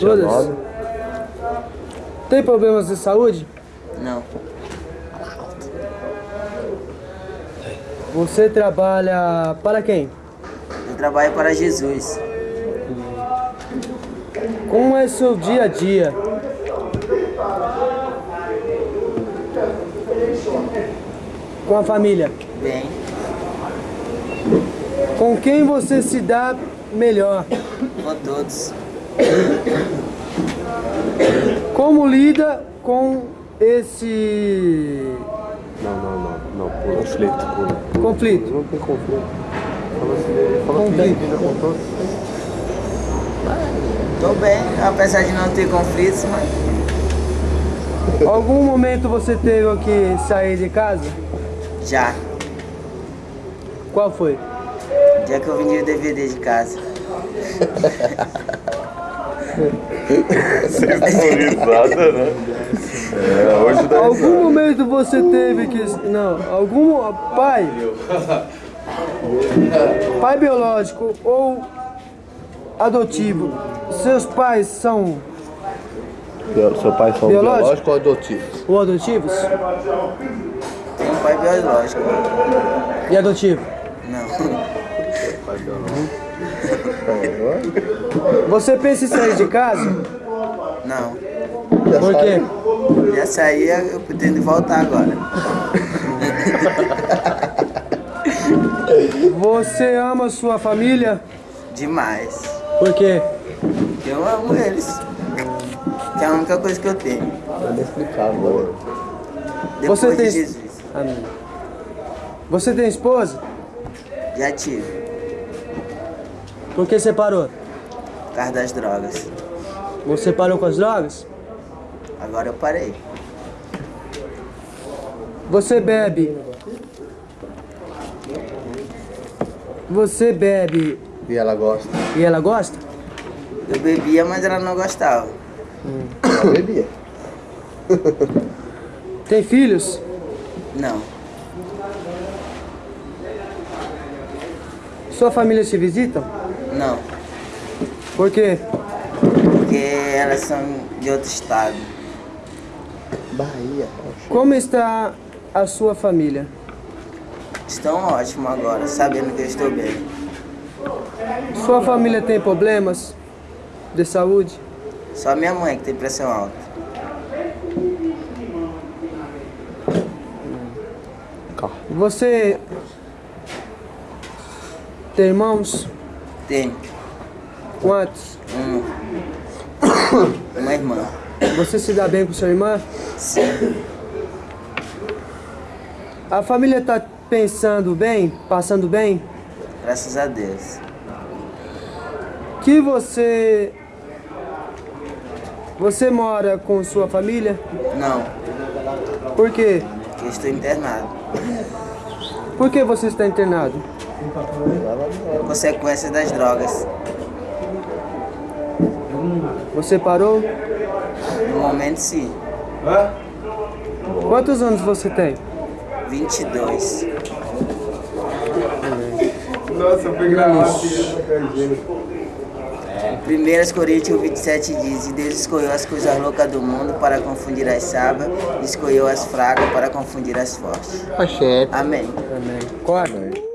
Todas? Tem problemas de saúde? Não. Você trabalha para quem? Eu trabalho para Jesus. Como é seu dia a dia? Com a família? Bem, Com quem você se dá melhor? Com todos. Como lida com esse Não, não, não, não, pula. Conflito, pula. conflito? Não tem conflito. Fala assim, fala assim, Conflito. vida com todos. Tô bem, apesar de não ter conflitos, mas Algum momento você teve que sair de casa? já. Qual foi? O dia que eu vendi o DVD de casa. Risada, né? É, hoje dá Algum momento você teve que. Não, algum pai. Pai biológico ou adotivo. Seus pais são Seu pai são Biológico? biológico ou adotivo? ou adotivos? Tem pai biológico. E adotivo? Não. Você pensa em sair de casa? Não. Por quê? Já saí, eu pretendo voltar agora. Você ama sua família? Demais. Por quê? Eu amo eles. Que é a única coisa que eu tenho. Não explicável, mano. Depois Você de tem- Jesus. Amém. Você tem esposa? Já tive. Por que separou? Por causa das drogas. Você parou com as drogas? Agora eu parei. Você bebe? Você bebe E ela gosta? e ela gosta? Eu bebia, mas ela não gostava. Ela bebia. Tem filhos? Não. Sua família se visita? Não. Por quê? Porque elas são de outro estado. Bahia. Como está a sua família? Estão ótimo agora, sabendo que eu estou bem. Sua família tem problemas de saúde? Só minha mãe que tem pressão alta. Você tem irmãos? Tem Quantos? uma, uma irmã. Você se dá bem com sua irmã? Sim. A família está pensando bem? Passando bem? Graças a Deus. Que você você mora com sua família? Não, Por quê? porque estou internado. Por que você está internado? Consequência das drogas. Você parou? No momento, sim. Quantos anos você tem? 22. Nossa, foi gravado. 1 Coríntios 27 diz: E Deus escolheu as coisas loucas do mundo para confundir as sábias, escolheu as fracas para confundir as fortes. Achei. Amém. Amém. Corta.